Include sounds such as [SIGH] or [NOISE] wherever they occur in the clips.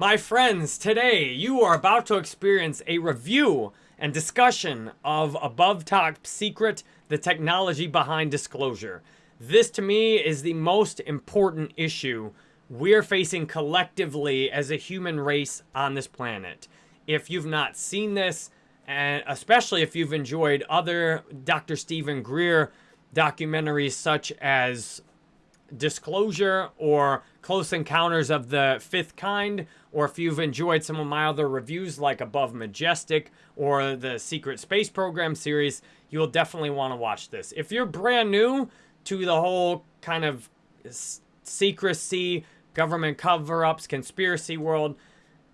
My friends, today you are about to experience a review and discussion of Above Top Secret, the technology behind disclosure. This to me is the most important issue we're facing collectively as a human race on this planet. If you've not seen this, and especially if you've enjoyed other Dr. Steven Greer documentaries such as Disclosure or Close Encounters of the Fifth Kind, or if you've enjoyed some of my other reviews like Above Majestic or the Secret Space Program series, you'll definitely want to watch this. If you're brand new to the whole kind of secrecy, government cover-ups, conspiracy world,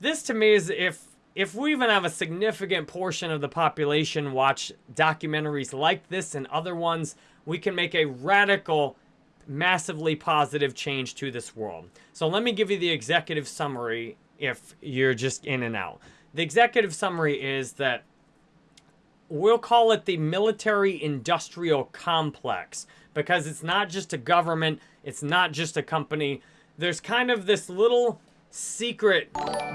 this to me is if if we even have a significant portion of the population watch documentaries like this and other ones, we can make a radical massively positive change to this world. So let me give you the executive summary if you're just in and out. The executive summary is that we'll call it the military industrial complex because it's not just a government, it's not just a company. There's kind of this little secret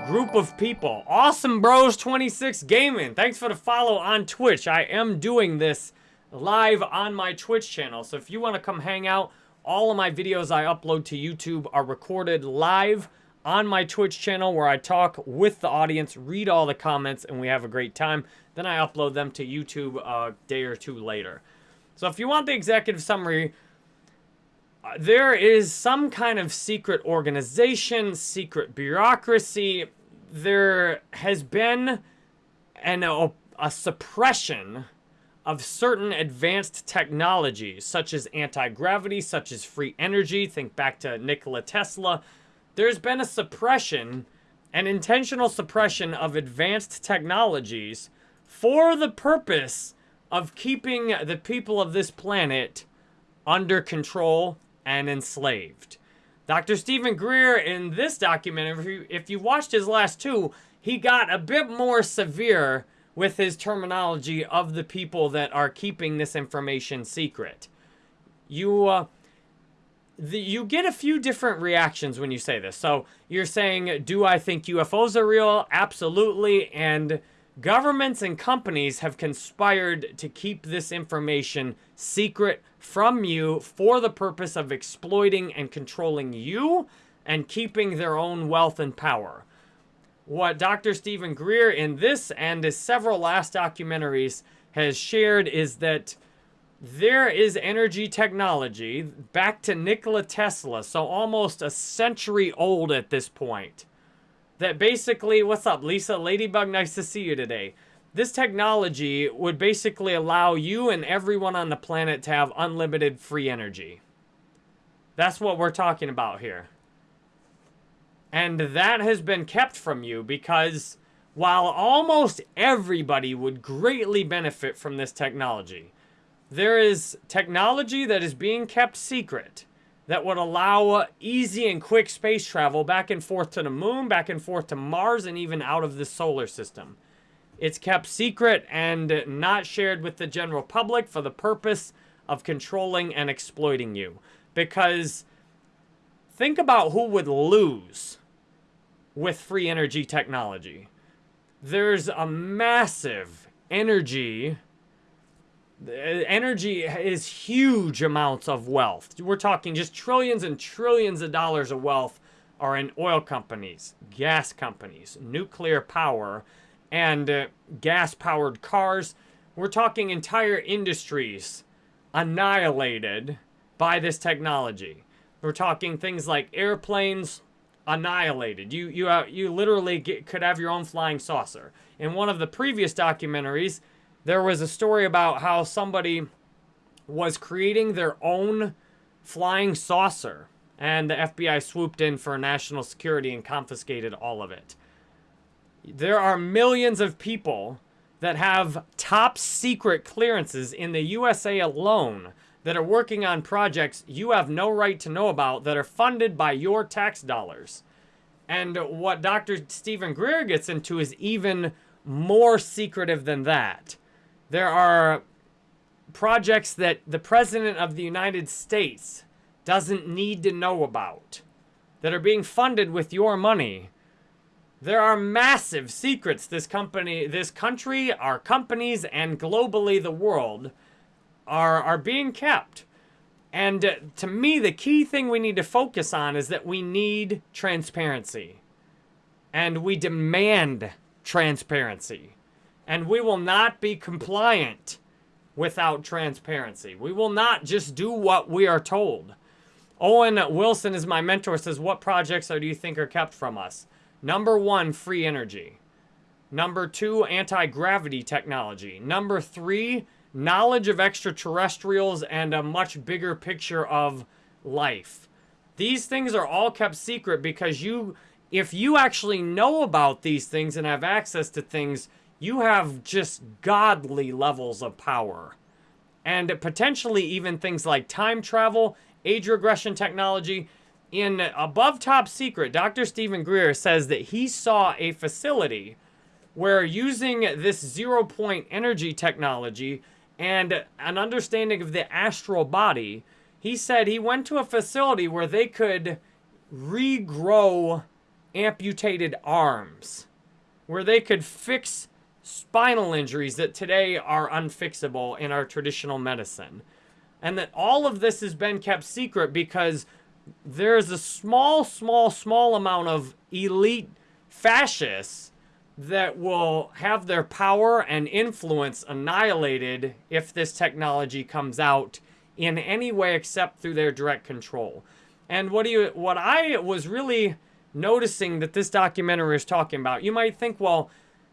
group of people. Awesome Bros 26 Gaming. Thanks for the follow on Twitch. I am doing this live on my Twitch channel. So if you want to come hang out, all of my videos I upload to YouTube are recorded live on my Twitch channel where I talk with the audience, read all the comments, and we have a great time. Then I upload them to YouTube a day or two later. So if you want the executive summary, uh, there is some kind of secret organization, secret bureaucracy. There has been an, a, a suppression of certain advanced technologies, such as anti-gravity, such as free energy. Think back to Nikola Tesla there's been a suppression, an intentional suppression of advanced technologies for the purpose of keeping the people of this planet under control and enslaved. Dr. Steven Greer, in this document, if you, if you watched his last two, he got a bit more severe with his terminology of the people that are keeping this information secret. You, uh, the, you get a few different reactions when you say this. So you're saying, do I think UFOs are real? Absolutely. And governments and companies have conspired to keep this information secret from you for the purpose of exploiting and controlling you and keeping their own wealth and power. What Dr. Steven Greer in this and his several last documentaries has shared is that there is energy technology back to Nikola Tesla, so almost a century old at this point. That basically, what's up, Lisa Ladybug? Nice to see you today. This technology would basically allow you and everyone on the planet to have unlimited free energy. That's what we're talking about here. And that has been kept from you because while almost everybody would greatly benefit from this technology, there is technology that is being kept secret that would allow easy and quick space travel back and forth to the moon, back and forth to Mars, and even out of the solar system. It's kept secret and not shared with the general public for the purpose of controlling and exploiting you. Because think about who would lose with free energy technology. There's a massive energy energy is huge amounts of wealth. We're talking just trillions and trillions of dollars of wealth are in oil companies, gas companies, nuclear power, and uh, gas-powered cars. We're talking entire industries annihilated by this technology. We're talking things like airplanes annihilated. You you uh, you literally get, could have your own flying saucer. In one of the previous documentaries, there was a story about how somebody was creating their own flying saucer and the FBI swooped in for national security and confiscated all of it. There are millions of people that have top secret clearances in the USA alone that are working on projects you have no right to know about that are funded by your tax dollars. And what Dr. Steven Greer gets into is even more secretive than that. There are projects that the President of the United States doesn't need to know about that are being funded with your money There are massive secrets this company, this country, our companies, and globally the world are, are being kept. And uh, to me, the key thing we need to focus on is that we need transparency. And we demand transparency. And we will not be compliant without transparency. We will not just do what we are told. Owen Wilson is my mentor, says, what projects do you think are kept from us? Number one, free energy. Number two, anti-gravity technology. Number three, knowledge of extraterrestrials and a much bigger picture of life. These things are all kept secret because you, if you actually know about these things and have access to things, you have just godly levels of power. And potentially even things like time travel, age regression technology. In Above Top Secret, Dr. Steven Greer says that he saw a facility where using this zero point energy technology and an understanding of the astral body, he said he went to a facility where they could regrow amputated arms, where they could fix spinal injuries that today are unfixable in our traditional medicine. And that all of this has been kept secret because there's a small, small, small amount of elite fascists that will have their power and influence annihilated if this technology comes out in any way except through their direct control. And what do you what I was really noticing that this documentary is talking about, you might think, well,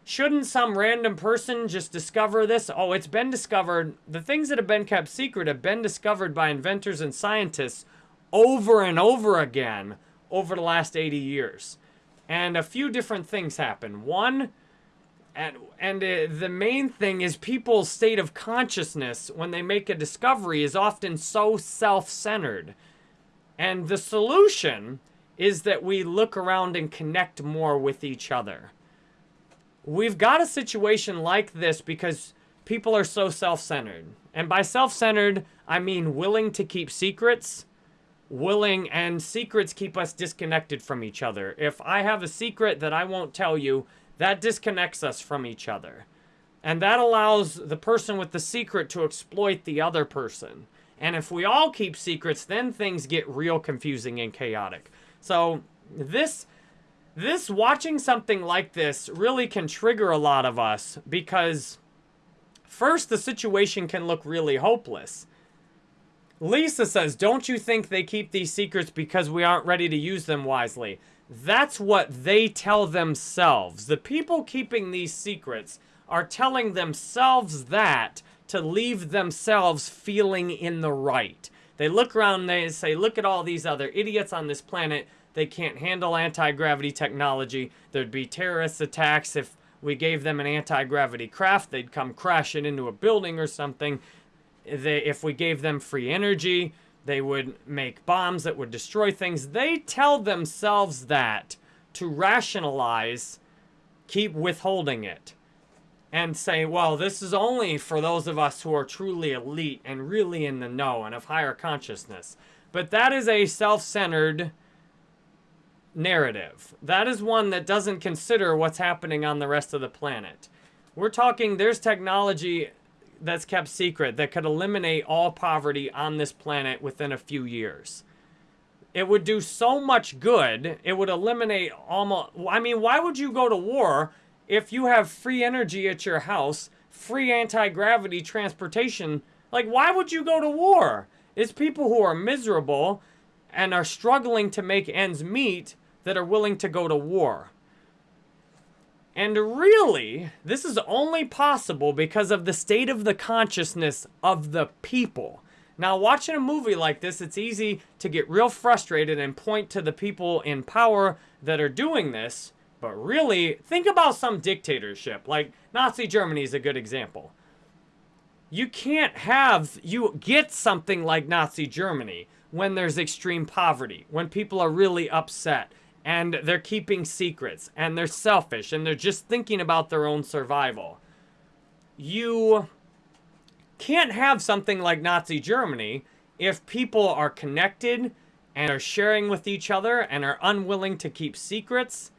Shouldn't some random person just discover this? Oh, it's been discovered. The things that have been kept secret have been discovered by inventors and scientists over and over again over the last 80 years. And a few different things happen. One, and, and uh, the main thing is people's state of consciousness when they make a discovery is often so self-centered. And the solution is that we look around and connect more with each other. We've got a situation like this because people are so self-centered. And by self-centered, I mean willing to keep secrets, willing, and secrets keep us disconnected from each other. If I have a secret that I won't tell you, that disconnects us from each other. And that allows the person with the secret to exploit the other person. And if we all keep secrets, then things get real confusing and chaotic. So this this, watching something like this really can trigger a lot of us because first the situation can look really hopeless. Lisa says, don't you think they keep these secrets because we aren't ready to use them wisely? That's what they tell themselves. The people keeping these secrets are telling themselves that to leave themselves feeling in the right. They look around and they say, look at all these other idiots on this planet they can't handle anti-gravity technology. There'd be terrorist attacks if we gave them an anti-gravity craft. They'd come crashing into a building or something. They, if we gave them free energy, they would make bombs that would destroy things. They tell themselves that to rationalize, keep withholding it. And say, well, this is only for those of us who are truly elite and really in the know and of higher consciousness. But that is a self-centered narrative. That is one that doesn't consider what's happening on the rest of the planet. We're talking there's technology that's kept secret that could eliminate all poverty on this planet within a few years. It would do so much good. It would eliminate almost, I mean, why would you go to war if you have free energy at your house, free anti-gravity transportation? Like, why would you go to war? It's people who are miserable and are struggling to make ends meet that are willing to go to war. And really, this is only possible because of the state of the consciousness of the people. Now, watching a movie like this, it's easy to get real frustrated and point to the people in power that are doing this. But really, think about some dictatorship. Like Nazi Germany is a good example. You can't have, you get something like Nazi Germany when there's extreme poverty, when people are really upset, and they're keeping secrets, and they're selfish, and they're just thinking about their own survival. You can't have something like Nazi Germany if people are connected and are sharing with each other and are unwilling to keep secrets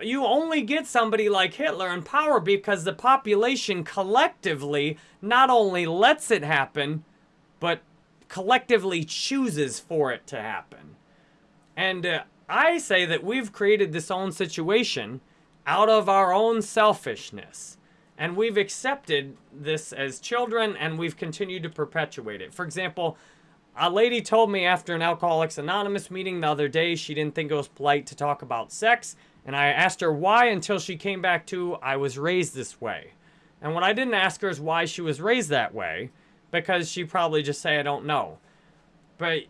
you only get somebody like Hitler in power because the population collectively not only lets it happen, but collectively chooses for it to happen. And uh, I say that we've created this own situation out of our own selfishness. And we've accepted this as children and we've continued to perpetuate it. For example, a lady told me after an Alcoholics Anonymous meeting the other day she didn't think it was polite to talk about sex. And I asked her why until she came back to, I was raised this way. And what I didn't ask her is why she was raised that way, because she probably just say, I don't know. But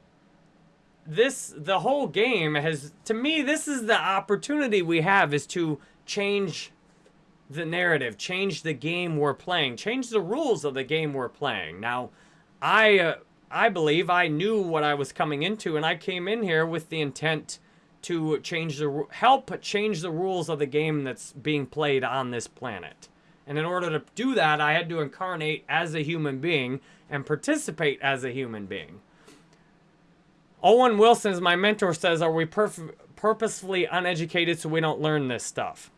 this, the whole game has, to me, this is the opportunity we have is to change the narrative, change the game we're playing, change the rules of the game we're playing. Now, I, uh, I believe I knew what I was coming into, and I came in here with the intent to change the help change the rules of the game that's being played on this planet. And in order to do that, I had to incarnate as a human being and participate as a human being. Owen Wilson, as my mentor says, are we purposefully uneducated so we don't learn this stuff?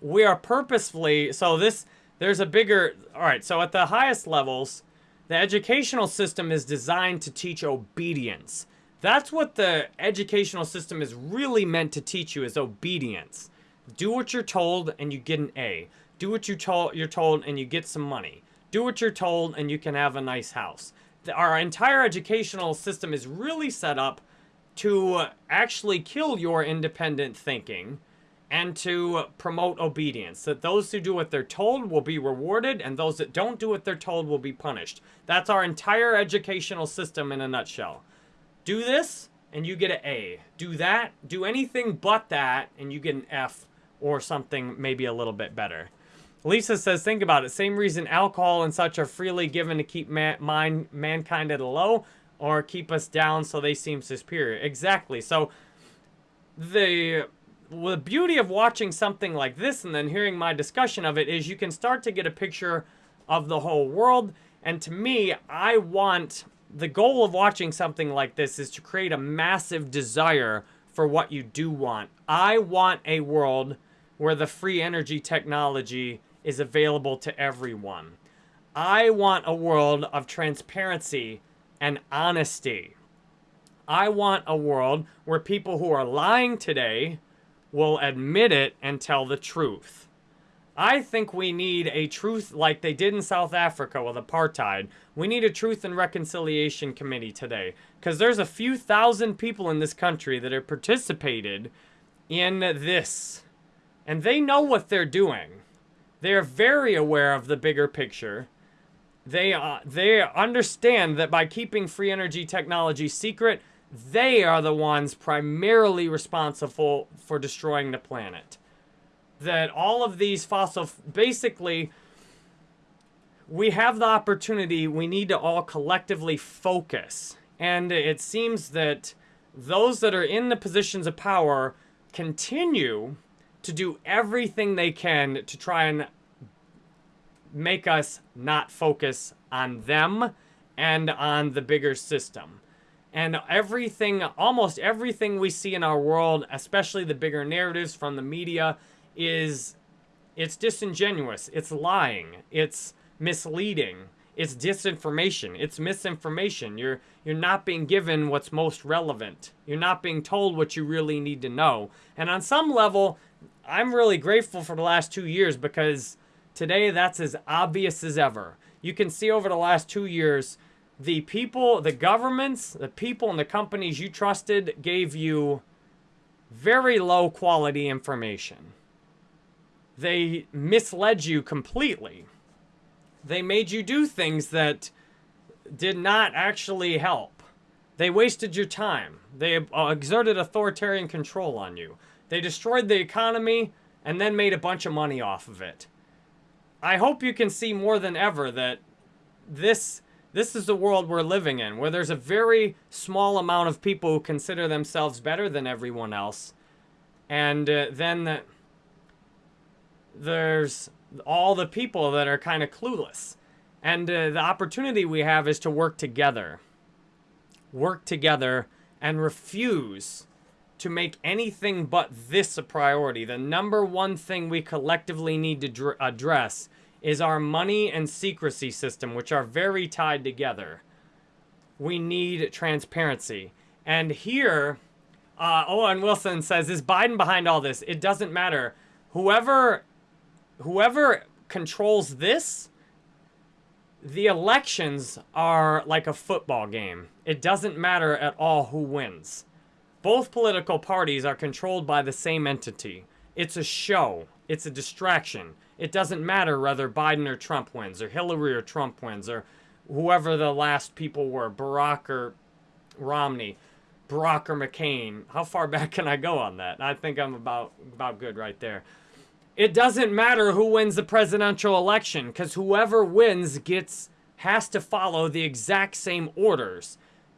We are purposefully, so this, there's a bigger, all right, so at the highest levels, the educational system is designed to teach obedience. That's what the educational system is really meant to teach you is obedience. Do what you're told and you get an A. Do what told, you're told and you get some money. Do what you're told and you can have a nice house. Our entire educational system is really set up to actually kill your independent thinking and to promote obedience. That those who do what they're told will be rewarded, and those that don't do what they're told will be punished. That's our entire educational system in a nutshell. Do this, and you get an A. Do that, do anything but that, and you get an F or something maybe a little bit better. Lisa says, think about it. Same reason alcohol and such are freely given to keep man, mind, mankind at a low or keep us down so they seem superior. Exactly. So the the beauty of watching something like this and then hearing my discussion of it is you can start to get a picture of the whole world. And to me, I want the goal of watching something like this is to create a massive desire for what you do want. I want a world where the free energy technology is available to everyone. I want a world of transparency and honesty. I want a world where people who are lying today will admit it and tell the truth. I think we need a truth like they did in South Africa with apartheid. We need a truth and reconciliation committee today because there's a few thousand people in this country that have participated in this and they know what they're doing. They're very aware of the bigger picture. They, uh, they understand that by keeping free energy technology secret, they are the ones primarily responsible for destroying the planet. That all of these fossil, basically, we have the opportunity, we need to all collectively focus. And it seems that those that are in the positions of power continue to do everything they can to try and make us not focus on them and on the bigger system. And everything, almost everything we see in our world, especially the bigger narratives from the media, is it's disingenuous, it's lying, it's misleading, it's disinformation, it's misinformation. You're you're not being given what's most relevant. You're not being told what you really need to know. And on some level, I'm really grateful for the last 2 years because today that's as obvious as ever. You can see over the last 2 years the people, the governments, the people and the companies you trusted gave you very low quality information. They misled you completely. They made you do things that did not actually help. They wasted your time. They uh, exerted authoritarian control on you. They destroyed the economy and then made a bunch of money off of it. I hope you can see more than ever that this this is the world we're living in, where there's a very small amount of people who consider themselves better than everyone else. And uh, then the, there's all the people that are kind of clueless. And uh, the opportunity we have is to work together. Work together and refuse to make anything but this a priority. The number one thing we collectively need to address is our money and secrecy system, which are very tied together. We need transparency. And here, uh, Owen Wilson says, is Biden behind all this? It doesn't matter. Whoever, whoever controls this, the elections are like a football game. It doesn't matter at all who wins. Both political parties are controlled by the same entity. It's a show. It's a distraction. It doesn't matter whether Biden or Trump wins, or Hillary or Trump wins, or whoever the last people were, Barack or Romney, Barack or McCain. How far [LAUGHS] back can I go on that? I think I'm about about good right there. It doesn't matter who wins the presidential election because whoever wins gets has to follow the exact same orders.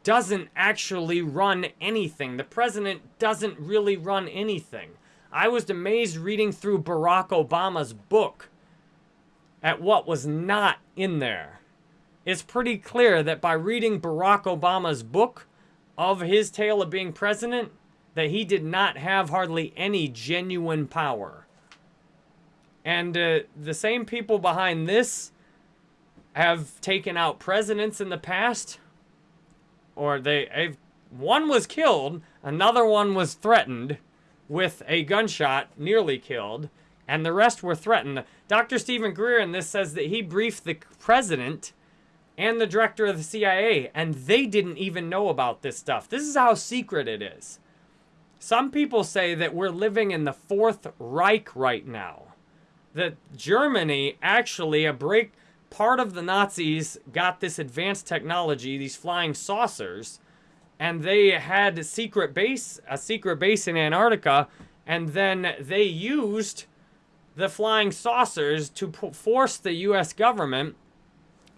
Doesn't actually run anything. The president doesn't really run anything. I was amazed reading through Barack Obama's book at what was not in there. It's pretty clear that by reading Barack Obama's book of his tale of being president, that he did not have hardly any genuine power. And uh, the same people behind this have taken out presidents in the past, or they one was killed, another one was threatened with a gunshot, nearly killed, and the rest were threatened. Dr. Steven Greer in this says that he briefed the president and the director of the CIA, and they didn't even know about this stuff. This is how secret it is. Some people say that we're living in the Fourth Reich right now that Germany actually a break part of the Nazis got this advanced technology, these flying saucers, and they had a secret base, a secret base in Antarctica, and then they used the flying saucers to force the US government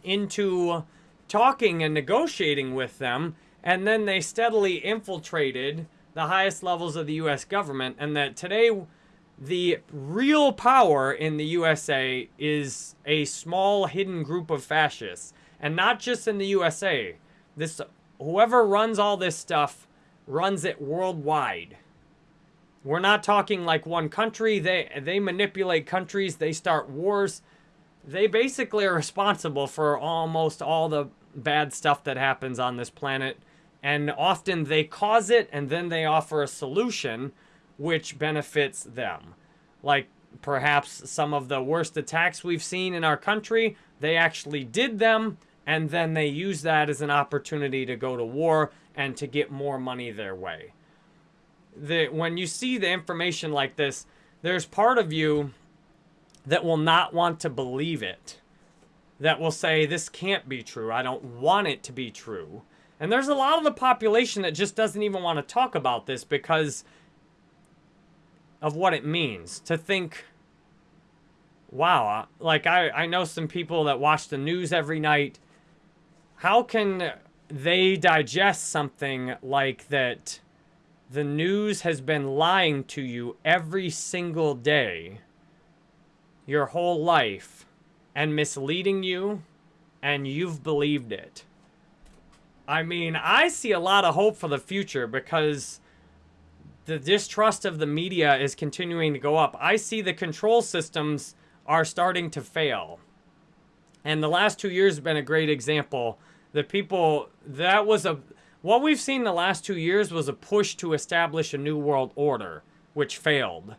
into talking and negotiating with them, and then they steadily infiltrated the highest levels of the US government and that today the real power in the USA is a small hidden group of fascists. And not just in the USA. This whoever runs all this stuff runs it worldwide. We're not talking like one country. They they manipulate countries, they start wars. They basically are responsible for almost all the bad stuff that happens on this planet. And often they cause it and then they offer a solution which benefits them. Like perhaps some of the worst attacks we've seen in our country, they actually did them and then they use that as an opportunity to go to war and to get more money their way. The, when you see the information like this, there's part of you that will not want to believe it. That will say, this can't be true. I don't want it to be true. And there's a lot of the population that just doesn't even want to talk about this because of what it means to think wow uh, like I, I know some people that watch the news every night. How can they digest something like that the news has been lying to you every single day your whole life and misleading you and you've believed it? I mean i see a lot of hope for the future because the distrust of the media is continuing to go up. I see the control systems are starting to fail. And the last two years have been a great example. The people, that was a, what we've seen the last two years was a push to establish a new world order, which failed.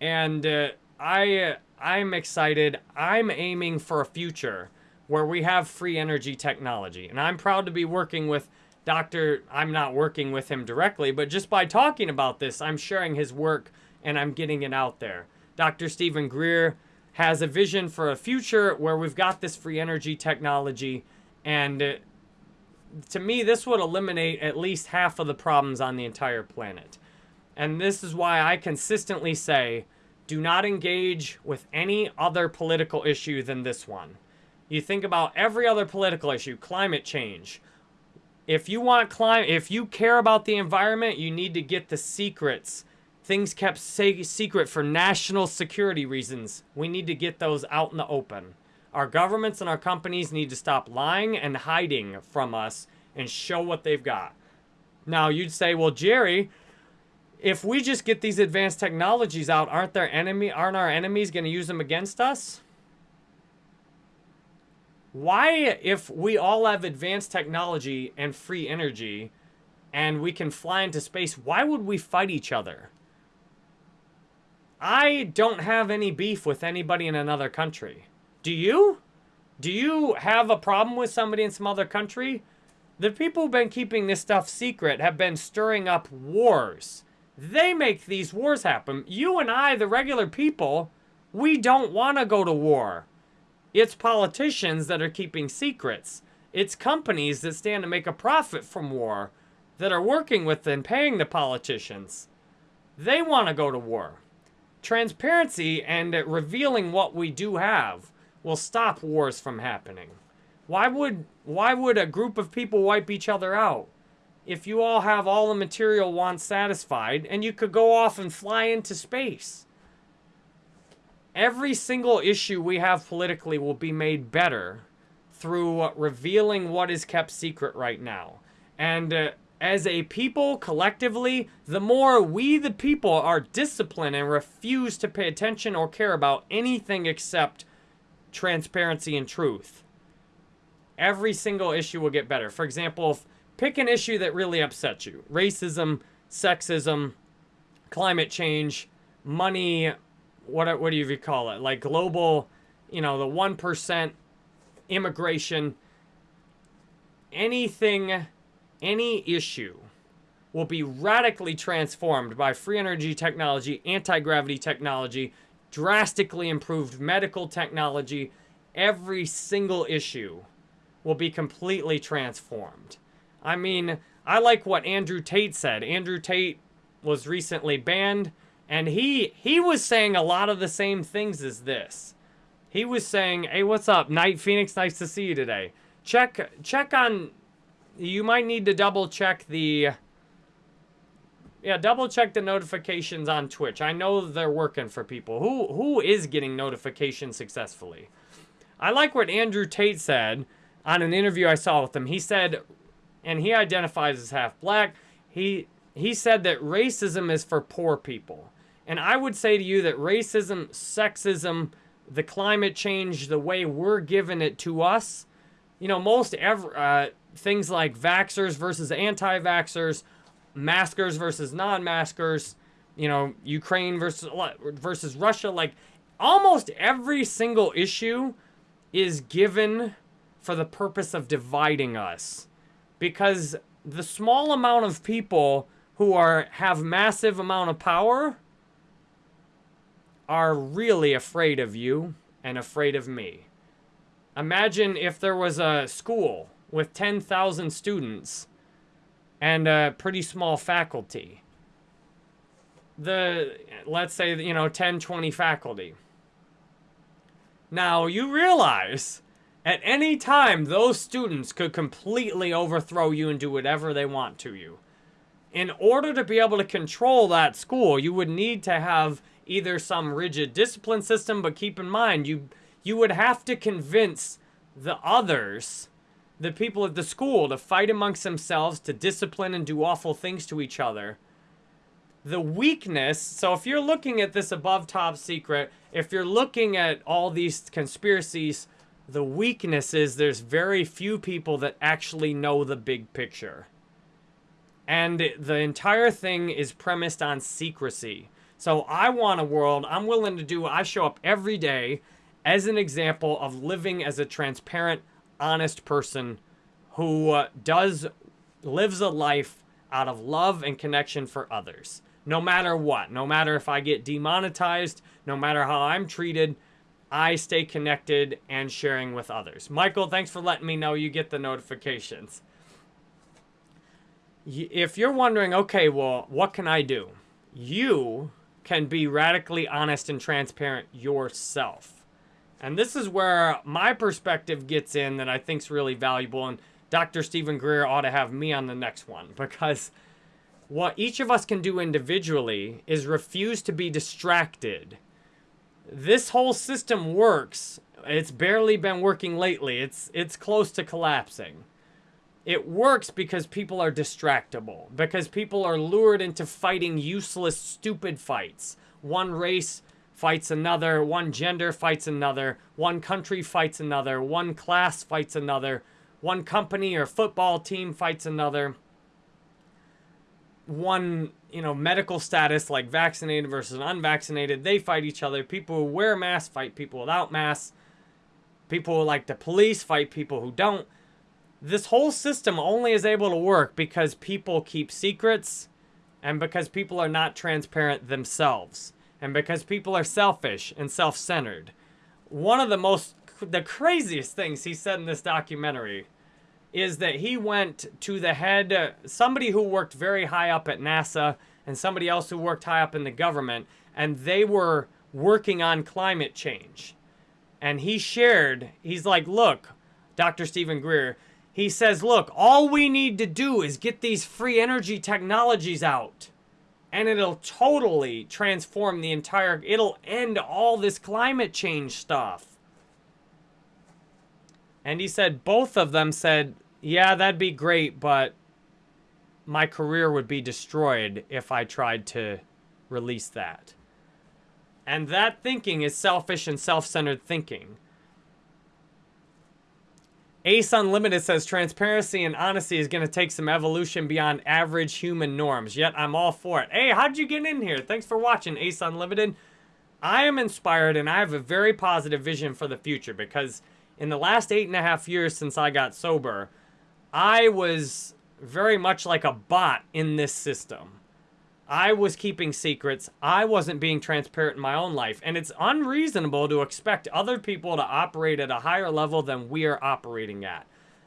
And uh, I, I'm excited. I'm aiming for a future where we have free energy technology. And I'm proud to be working with Dr. I'm not working with him directly, but just by talking about this, I'm sharing his work and I'm getting it out there. Dr. Steven Greer has a vision for a future where we've got this free energy technology and uh, to me this would eliminate at least half of the problems on the entire planet. And this is why I consistently say do not engage with any other political issue than this one. You think about every other political issue, climate change, if you want climate, if you care about the environment, you need to get the secrets. Things kept secret for national security reasons. We need to get those out in the open. Our governments and our companies need to stop lying and hiding from us and show what they've got. Now, you'd say, well, Jerry, if we just get these advanced technologies out, aren't their enemy aren't our enemies going to use them against us? Why if we all have advanced technology and free energy and we can fly into space, why would we fight each other? I don't have any beef with anybody in another country. Do you? Do you have a problem with somebody in some other country? The people who've been keeping this stuff secret have been stirring up wars. They make these wars happen. You and I, the regular people, we don't want to go to war. It's politicians that are keeping secrets. It's companies that stand to make a profit from war that are working with and paying the politicians. They want to go to war. Transparency and revealing what we do have will stop wars from happening. Why would why would a group of people wipe each other out? if you all have all the material wants satisfied and you could go off and fly into space. Every single issue we have politically will be made better through revealing what is kept secret right now. And uh, as a people, collectively, the more we, the people, are disciplined and refuse to pay attention or care about anything except transparency and truth, every single issue will get better. For example, Pick an issue that really upsets you. Racism, sexism, climate change, money, what, what do you call it? Like global, you know, the 1%, immigration, anything, any issue will be radically transformed by free energy technology, anti-gravity technology, drastically improved medical technology. Every single issue will be completely transformed. I mean, I like what Andrew Tate said. Andrew Tate was recently banned, and he he was saying a lot of the same things as this. He was saying, "Hey, what's up, Night Phoenix? Nice to see you today. Check check on. You might need to double check the. Yeah, double check the notifications on Twitch. I know they're working for people. Who who is getting notifications successfully? I like what Andrew Tate said on an interview I saw with him. He said and he identifies as half black. He he said that racism is for poor people. And I would say to you that racism, sexism, the climate change, the way we're giving it to us, you know, most ever uh, things like vaxxers versus anti-vaxxers, maskers versus non-maskers, you know, Ukraine versus versus Russia, like almost every single issue is given for the purpose of dividing us. Because the small amount of people who are have massive amount of power are really afraid of you and afraid of me. Imagine if there was a school with 10,000 students and a pretty small faculty. The, let's say, you know, 10, 20 faculty. Now, you realize at any time, those students could completely overthrow you and do whatever they want to you. In order to be able to control that school, you would need to have either some rigid discipline system, but keep in mind, you, you would have to convince the others, the people at the school, to fight amongst themselves, to discipline and do awful things to each other. The weakness, so if you're looking at this above top secret, if you're looking at all these conspiracies the weakness is there's very few people that actually know the big picture. And the entire thing is premised on secrecy. So I want a world, I'm willing to do, I show up every day as an example of living as a transparent, honest person who uh, does, lives a life out of love and connection for others. No matter what, no matter if I get demonetized, no matter how I'm treated, I stay connected and sharing with others. Michael, thanks for letting me know you get the notifications. If you're wondering, okay, well, what can I do? You can be radically honest and transparent yourself. And this is where my perspective gets in that I think is really valuable. And Dr. Steven Greer ought to have me on the next one [LAUGHS] because what each of us can do individually is refuse to be distracted this whole system works. It's barely been working lately. It's it's close to collapsing. It works because people are distractible, because people are lured into fighting useless, stupid fights. One race fights another, one gender fights another, one country fights another, one class fights another, one company or football team fights another. One, you know, medical status like vaccinated versus unvaccinated, they fight each other. People who wear masks fight people without masks. People who like the police fight people who don't this whole system only is able to work because people keep secrets and because people are not transparent themselves and because people are selfish and self-centered. One of the most, the craziest things he said in this documentary is that he went to the head, uh, somebody who worked very high up at NASA and somebody else who worked high up in the government, and they were working on climate change. And he shared, he's like, look, Dr. Steven Greer, he says, look, all we need to do is get these free energy technologies out. And it'll totally transform the entire, it'll end all this climate change stuff. And he said, both of them said, yeah, that'd be great, but my career would be destroyed if I tried to release that. And that thinking is selfish and self-centered thinking. Ace Unlimited says transparency and honesty is going to take some evolution beyond average human norms. Yet I'm all for it. Hey, how'd you get in here? Thanks for watching, Ace Unlimited. I am inspired and I have a very positive vision for the future because in the last eight and a half years since I got sober, I was very much like a bot in this system. I was keeping secrets. I wasn't being transparent in my own life. And it's unreasonable to expect other people to operate at a higher level than we are operating at.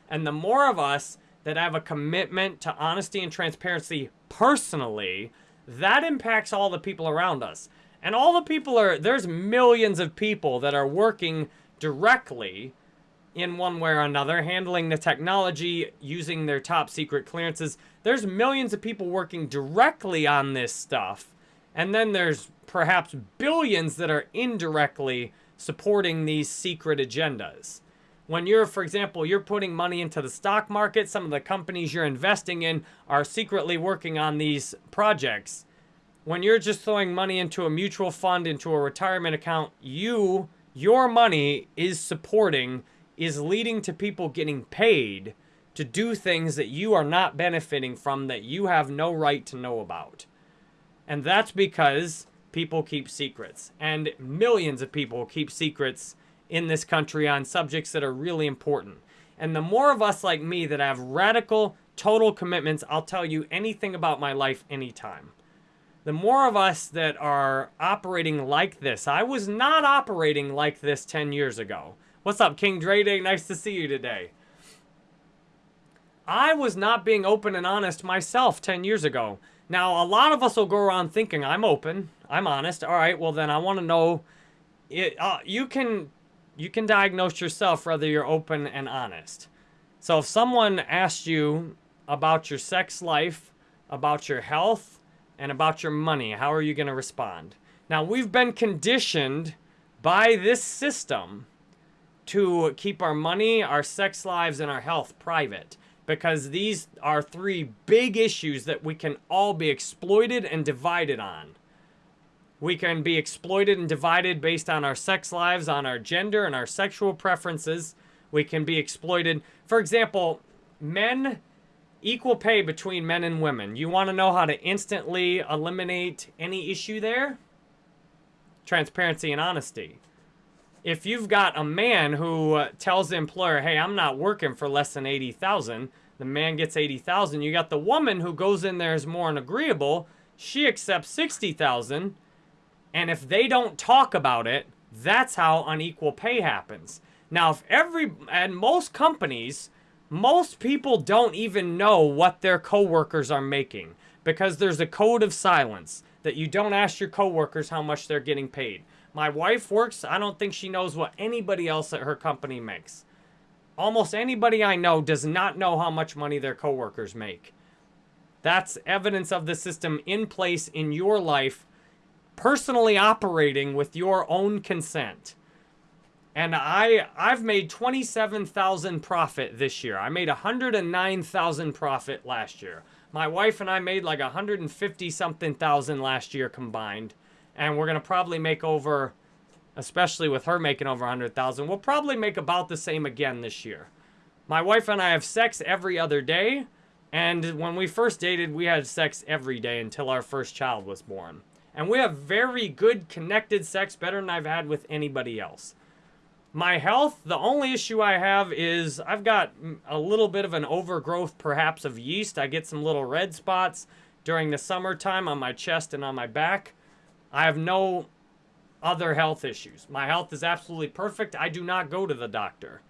And the more of us that have a commitment to honesty and transparency personally, that impacts all the people around us. And all the people are, there's millions of people that are working directly in one way or another, handling the technology, using their top secret clearances. There's millions of people working directly on this stuff. And then there's perhaps billions that are indirectly supporting these secret agendas. When you're, for example, you're putting money into the stock market, some of the companies you're investing in are secretly working on these projects. When you're just throwing money into a mutual fund, into a retirement account, you, your money is supporting is leading to people getting paid to do things that you are not benefiting from that you have no right to know about. And that's because people keep secrets. And millions of people keep secrets in this country on subjects that are really important. And the more of us like me that have radical, total commitments, I'll tell you anything about my life anytime. The more of us that are operating like this, I was not operating like this 10 years ago. What's up, King Dre Day? Nice to see you today. I was not being open and honest myself 10 years ago. Now, a lot of us will go around thinking, I'm open, I'm honest. All right, well then I want to know, it, uh, you can you can diagnose yourself whether you're open and honest. So if someone asked you about your sex life, about your health, and about your money, how are you going to respond? Now, we've been conditioned by this system to keep our money, our sex lives, and our health private. Because these are three big issues that we can all be exploited and divided on. We can be exploited and divided based on our sex lives, on our gender, and our sexual preferences. We can be exploited. For example, men, equal pay between men and women. You want to know how to instantly eliminate any issue there? Transparency and honesty if you've got a man who uh, tells the employer, hey, I'm not working for less than 80,000, the man gets 80,000. You got the woman who goes in there is more agreeable. She accepts 60,000. And if they don't talk about it, that's how unequal pay happens. Now, if every, and most companies, most people don't even know what their coworkers are making because there's a code of silence that you don't ask your coworkers how much they're getting paid. My wife works, I don't think she knows what anybody else at her company makes. Almost anybody I know does not know how much money their coworkers make. That's evidence of the system in place in your life, personally operating with your own consent. And I I've made 27,000 profit this year. I made 109,000 profit last year. My wife and I made like 150 something thousand last year combined. And we're going to probably make over especially with her making over 100,000, we'll probably make about the same again this year. My wife and I have sex every other day, and when we first dated, we had sex every day until our first child was born. And we have very good connected sex, better than I've had with anybody else. My health, the only issue I have is I've got a little bit of an overgrowth, perhaps, of yeast. I get some little red spots during the summertime on my chest and on my back. I have no other health issues. My health is absolutely perfect. I do not go to the doctor.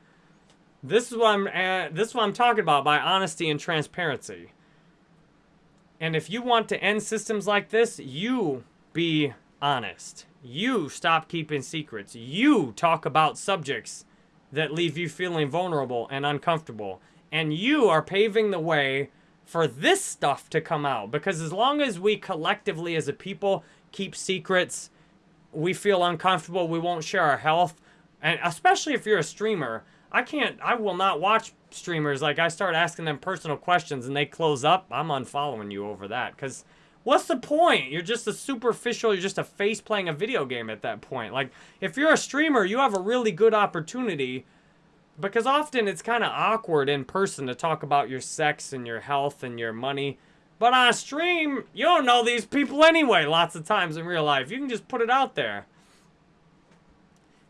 This is what I'm uh, this is what I'm talking about by honesty and transparency. And if you want to end systems like this, you be honest. You stop keeping secrets. You talk about subjects that leave you feeling vulnerable and uncomfortable. And you are paving the way for this stuff to come out. Because as long as we collectively as a people keep secrets, we feel uncomfortable, we won't share our health. And especially if you're a streamer, I can't, I will not watch streamers. Like, I start asking them personal questions and they close up. I'm unfollowing you over that. Because what's the point? You're just a superficial, you're just a face playing a video game at that point. Like, if you're a streamer, you have a really good opportunity because often it's kind of awkward in person to talk about your sex and your health and your money. But on stream, you don't know these people anyway lots of times in real life. You can just put it out there.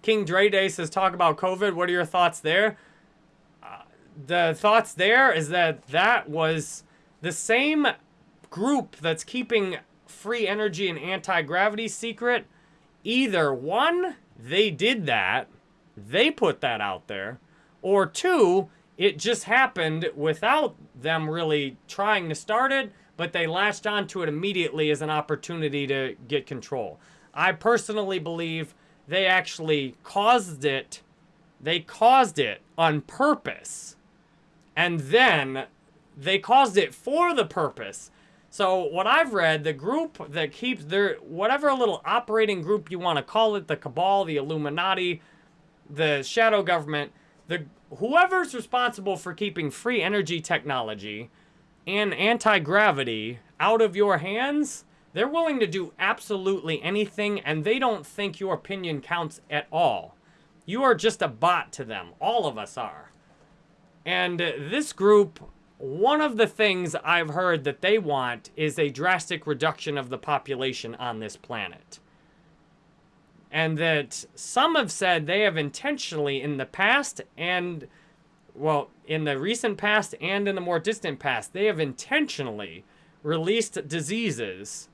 King Dre Day says, talk about COVID. What are your thoughts there? Uh, the thoughts there is that that was the same group that's keeping free energy and anti-gravity secret. Either one, they did that. They put that out there. Or two, it just happened without them really trying to start it, but they latched onto it immediately as an opportunity to get control. I personally believe they actually caused it. They caused it on purpose. And then they caused it for the purpose. So what I've read, the group that keeps their, whatever little operating group you want to call it, the cabal, the Illuminati, the shadow government, the whoever's responsible for keeping free energy technology and anti-gravity out of your hands, they're willing to do absolutely anything and they don't think your opinion counts at all. You are just a bot to them. All of us are. And this group, one of the things I've heard that they want is a drastic reduction of the population on this planet and that some have said they have intentionally in the past and well in the recent past and in the more distant past they have intentionally released diseases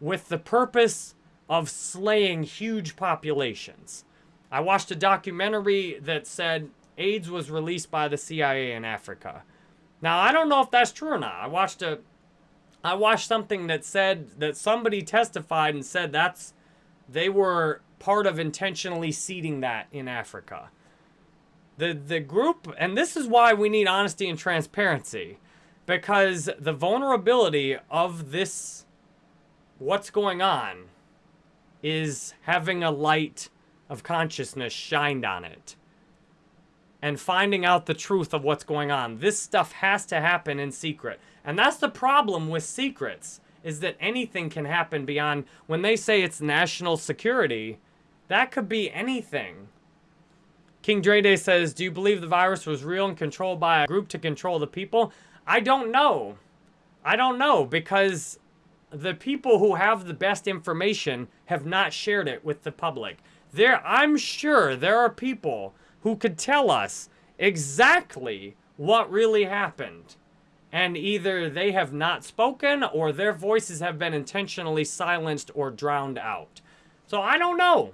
with the purpose of slaying huge populations. I watched a documentary that said aids was released by the cia in africa. Now i don't know if that's true or not. I watched a i watched something that said that somebody testified and said that's they were part of intentionally seeding that in Africa. The, the group, and this is why we need honesty and transparency, because the vulnerability of this, what's going on, is having a light of consciousness shined on it and finding out the truth of what's going on. This stuff has to happen in secret. And that's the problem with secrets, is that anything can happen beyond, when they say it's national security, that could be anything. King Dre Day says, do you believe the virus was real and controlled by a group to control the people? I don't know. I don't know because the people who have the best information have not shared it with the public. There, I'm sure there are people who could tell us exactly what really happened. And either they have not spoken or their voices have been intentionally silenced or drowned out. So I don't know.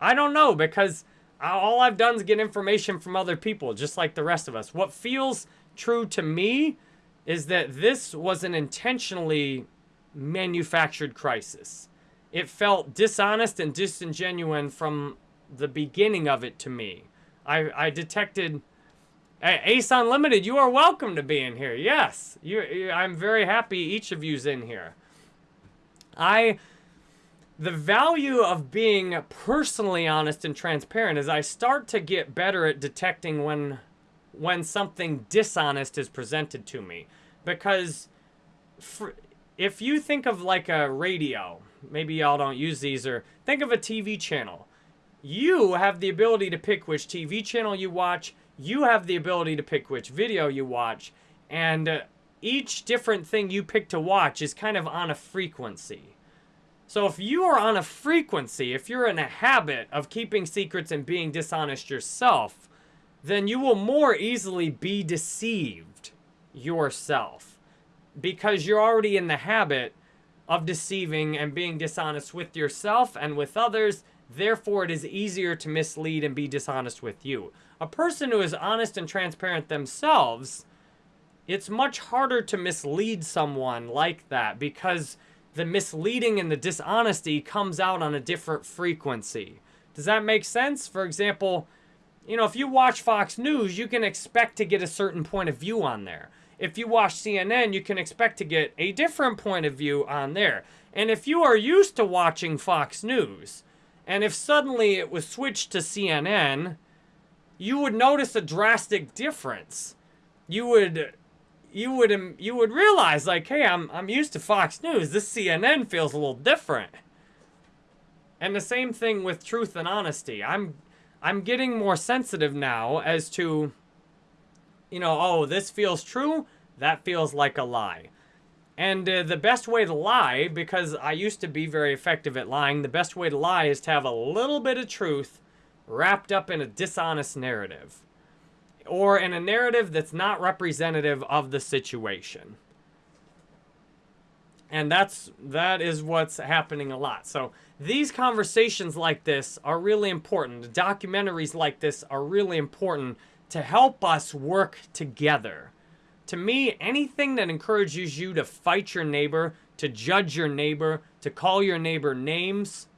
I don't know because all I've done is get information from other people, just like the rest of us. What feels true to me is that this was an intentionally manufactured crisis. It felt dishonest and disingenuous from the beginning of it to me. I, I detected... Ace Unlimited, you are welcome to be in here. Yes, you, I'm very happy each of you's in here. I the value of being personally honest and transparent is I start to get better at detecting when when something dishonest is presented to me because for, if you think of like a radio, maybe y'all don't use these or think of a TV channel. You have the ability to pick which TV channel you watch. You have the ability to pick which video you watch and uh, each different thing you pick to watch is kind of on a frequency. So if you are on a frequency, if you're in a habit of keeping secrets and being dishonest yourself, then you will more easily be deceived yourself because you're already in the habit of deceiving and being dishonest with yourself and with others. Therefore, it is easier to mislead and be dishonest with you. A person who is honest and transparent themselves, it's much harder to mislead someone like that because the misleading and the dishonesty comes out on a different frequency. Does that make sense? For example, you know, if you watch Fox News, you can expect to get a certain point of view on there. If you watch CNN, you can expect to get a different point of view on there. And if you are used to watching Fox News, and if suddenly it was switched to CNN, you would notice a drastic difference. You would you would you would realize like, hey, I'm I'm used to Fox News. This CNN feels a little different. And the same thing with truth and honesty. I'm I'm getting more sensitive now as to you know, oh, this feels true, that feels like a lie. And uh, the best way to lie, because I used to be very effective at lying, the best way to lie is to have a little bit of truth wrapped up in a dishonest narrative or in a narrative that's not representative of the situation. And that's that is what's happening a lot. So these conversations like this are really important. Documentaries like this are really important to help us work together. To me, anything that encourages you to fight your neighbor, to judge your neighbor, to call your neighbor names,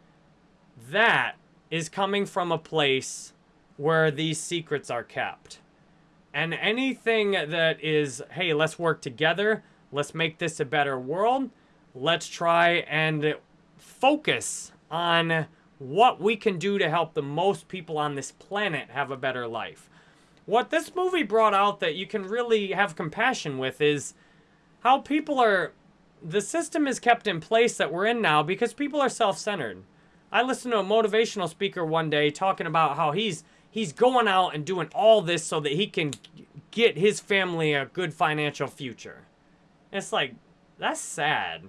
that is coming from a place where these secrets are kept. And anything that is, hey, let's work together, let's make this a better world, let's try and focus on what we can do to help the most people on this planet have a better life. What this movie brought out that you can really have compassion with is how people are, the system is kept in place that we're in now because people are self-centered. I listened to a motivational speaker one day talking about how he's he's going out and doing all this so that he can get his family a good financial future. it's like, that's sad.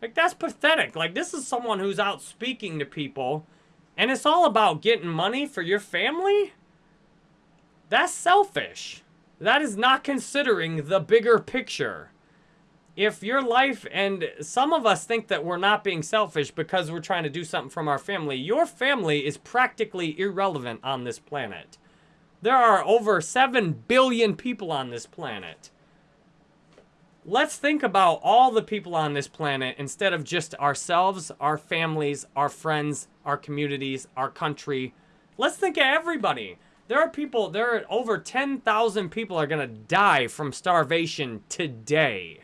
Like, that's pathetic. Like, this is someone who's out speaking to people, and it's all about getting money for your family? That's selfish. That is not considering the bigger picture if your life, and some of us think that we're not being selfish because we're trying to do something from our family, your family is practically irrelevant on this planet. There are over 7 billion people on this planet. Let's think about all the people on this planet instead of just ourselves, our families, our friends, our communities, our country. Let's think of everybody. There are people, there are over 10,000 people are going to die from starvation today.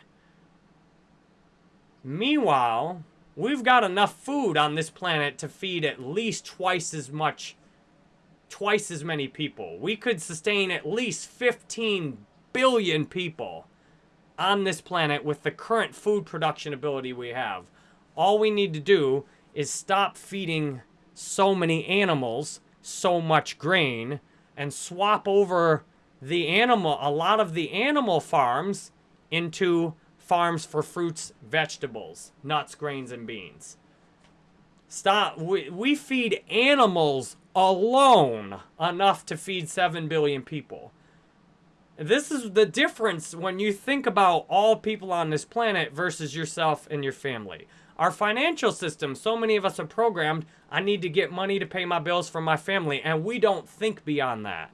Meanwhile, we've got enough food on this planet to feed at least twice as much, twice as many people. We could sustain at least 15 billion people on this planet with the current food production ability we have. All we need to do is stop feeding so many animals so much grain and swap over the animal, a lot of the animal farms into farms for fruits, vegetables, nuts, grains, and beans. Stop. We, we feed animals alone enough to feed 7 billion people. This is the difference when you think about all people on this planet versus yourself and your family. Our financial system, so many of us are programmed, I need to get money to pay my bills for my family, and we don't think beyond that.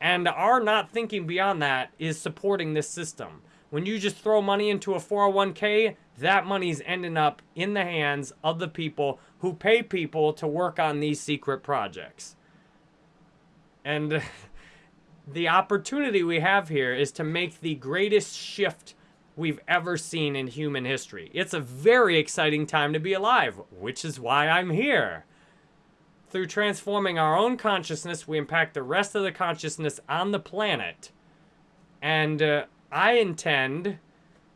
And our not thinking beyond that is supporting this system. When you just throw money into a 401k, that money's ending up in the hands of the people who pay people to work on these secret projects. And [LAUGHS] the opportunity we have here is to make the greatest shift we've ever seen in human history. It's a very exciting time to be alive, which is why I'm here. Through transforming our own consciousness, we impact the rest of the consciousness on the planet. And uh, I intend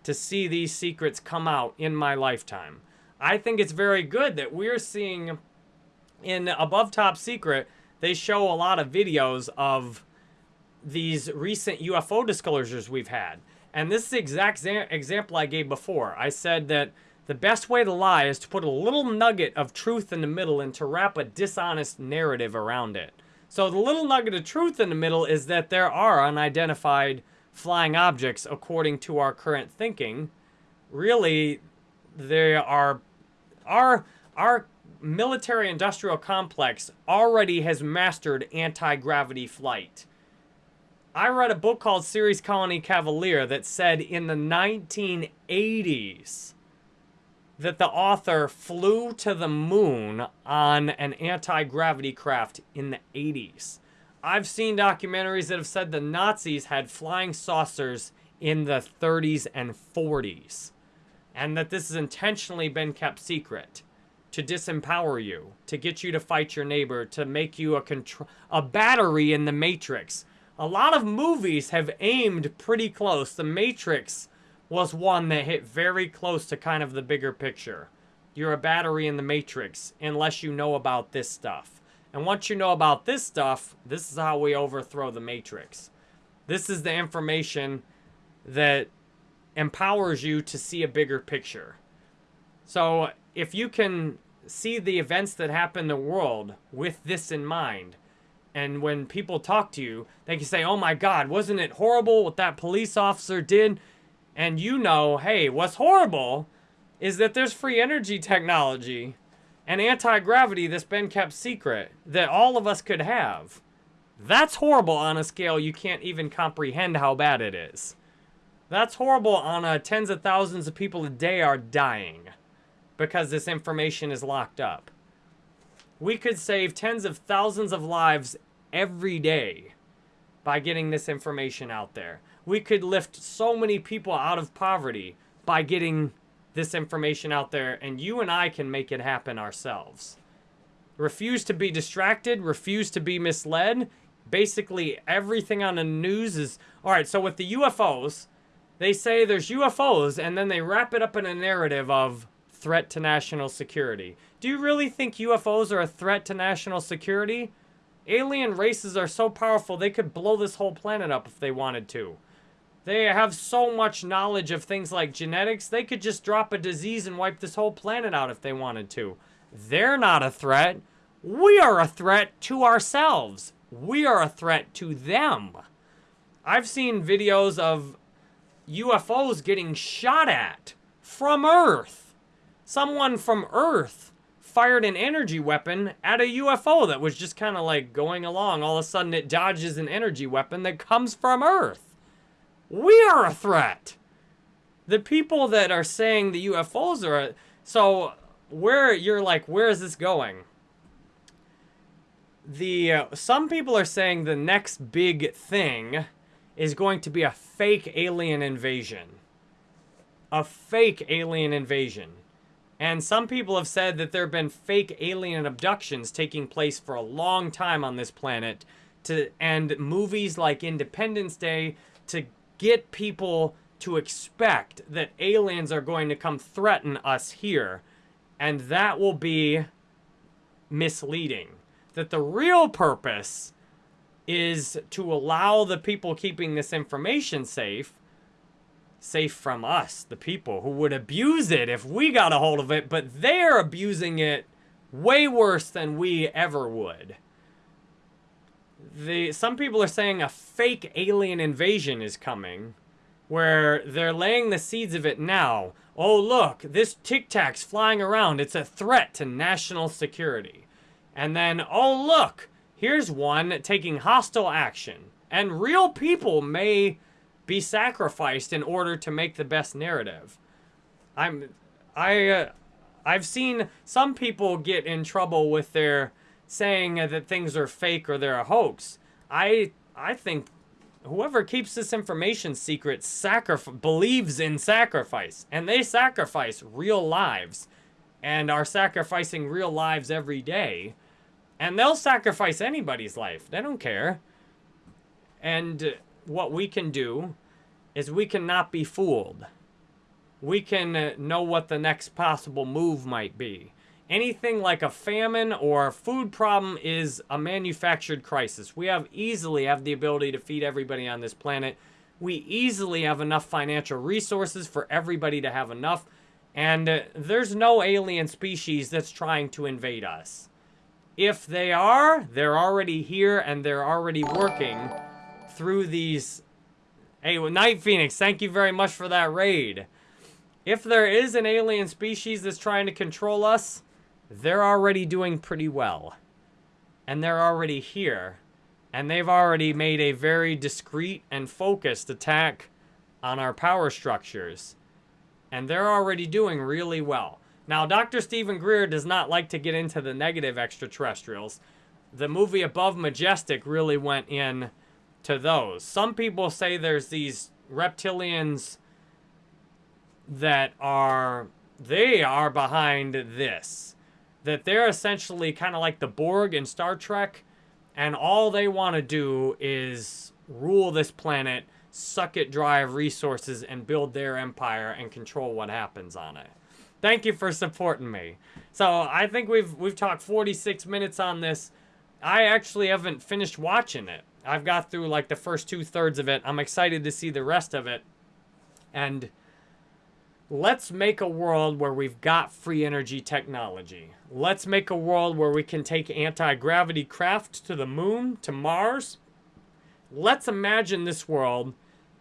to see these secrets come out in my lifetime. I think it's very good that we're seeing in Above Top Secret, they show a lot of videos of these recent UFO disclosures we've had. And this is the exact example I gave before. I said that the best way to lie is to put a little nugget of truth in the middle and to wrap a dishonest narrative around it. So the little nugget of truth in the middle is that there are unidentified flying objects according to our current thinking. Really, they are our our military industrial complex already has mastered anti-gravity flight. I read a book called Ceres Colony Cavalier that said in the 1980s that the author flew to the moon on an anti-gravity craft in the 80s. I've seen documentaries that have said the Nazis had flying saucers in the 30s and 40s and that this has intentionally been kept secret to disempower you, to get you to fight your neighbor, to make you a control a battery in the matrix. A lot of movies have aimed pretty close. The Matrix was one that hit very close to kind of the bigger picture. You're a battery in the Matrix unless you know about this stuff. And once you know about this stuff, this is how we overthrow the Matrix. This is the information that empowers you to see a bigger picture. So if you can see the events that happen in the world with this in mind, and when people talk to you, they can say, oh my God, wasn't it horrible what that police officer did? And you know, hey, what's horrible is that there's free energy technology and anti-gravity that's been kept secret that all of us could have. That's horrible on a scale you can't even comprehend how bad it is. That's horrible on a tens of thousands of people a day are dying because this information is locked up. We could save tens of thousands of lives every day by getting this information out there. We could lift so many people out of poverty by getting this information out there, and you and I can make it happen ourselves. Refuse to be distracted, refuse to be misled. Basically, everything on the news is all right. So, with the UFOs, they say there's UFOs, and then they wrap it up in a narrative of threat to national security. Do you really think UFOs are a threat to national security? Alien races are so powerful, they could blow this whole planet up if they wanted to. They have so much knowledge of things like genetics, they could just drop a disease and wipe this whole planet out if they wanted to. They're not a threat. We are a threat to ourselves. We are a threat to them. I've seen videos of UFOs getting shot at from Earth someone from Earth fired an energy weapon at a UFO that was just kind of like going along. All of a sudden, it dodges an energy weapon that comes from Earth. We are a threat. The people that are saying the UFOs are a, so where you're like, where is this going? The uh, some people are saying the next big thing is going to be a fake alien invasion. A fake alien invasion. And some people have said that there have been fake alien abductions taking place for a long time on this planet to and movies like Independence Day to get people to expect that aliens are going to come threaten us here. And that will be misleading. That the real purpose is to allow the people keeping this information safe safe from us, the people who would abuse it if we got a hold of it, but they're abusing it way worse than we ever would. The, some people are saying a fake alien invasion is coming, where they're laying the seeds of it now. Oh, look, this Tic Tac's flying around. It's a threat to national security. And then, oh, look, here's one taking hostile action. And real people may be sacrificed in order to make the best narrative. I'm I uh, I've seen some people get in trouble with their saying that things are fake or they're a hoax. I I think whoever keeps this information secret sacrif- believes in sacrifice, and they sacrifice real lives, and are sacrificing real lives every day, and they'll sacrifice anybody's life. They don't care. And what we can do is we cannot be fooled. We can know what the next possible move might be. Anything like a famine or a food problem is a manufactured crisis. We have easily have the ability to feed everybody on this planet. We easily have enough financial resources for everybody to have enough. And uh, there's no alien species that's trying to invade us. If they are, they're already here and they're already working through these... Hey, Night Phoenix, thank you very much for that raid. If there is an alien species that's trying to control us, they're already doing pretty well. And they're already here. And they've already made a very discreet and focused attack on our power structures. And they're already doing really well. Now, Dr. Steven Greer does not like to get into the negative extraterrestrials. The movie Above Majestic really went in to those. Some people say there's these reptilians that are, they are behind this that they're essentially kind of like the Borg in Star Trek, and all they want to do is rule this planet, suck it dry of resources, and build their empire and control what happens on it. Thank you for supporting me. So I think we've we've talked 46 minutes on this. I actually haven't finished watching it. I've got through like the first two thirds of it. I'm excited to see the rest of it. And let's make a world where we've got free energy technology. Let's make a world where we can take anti-gravity craft to the moon, to Mars. Let's imagine this world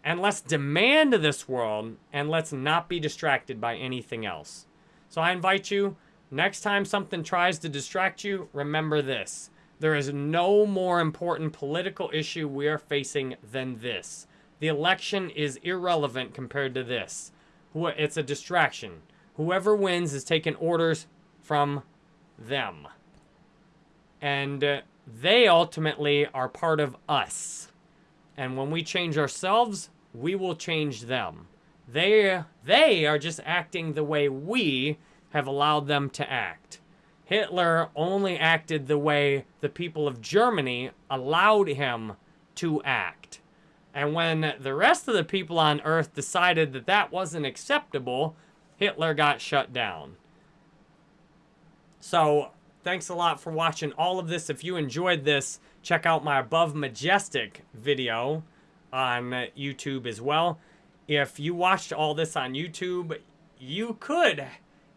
and let's demand this world and let's not be distracted by anything else. So I invite you, next time something tries to distract you, remember this. There is no more important political issue we are facing than this. The election is irrelevant compared to this. It's a distraction. Whoever wins is taking orders from them. And uh, they ultimately are part of us. And when we change ourselves, we will change them. They, they are just acting the way we have allowed them to act. Hitler only acted the way the people of Germany allowed him to act. And when the rest of the people on Earth decided that that wasn't acceptable, Hitler got shut down. So, thanks a lot for watching all of this. If you enjoyed this, check out my Above Majestic video on YouTube as well. If you watched all this on YouTube, you could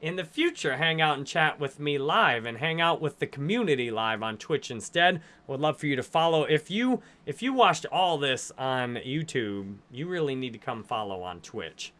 in the future hang out and chat with me live and hang out with the community live on Twitch instead. Would love for you to follow. If you if you watched all this on YouTube, you really need to come follow on Twitch.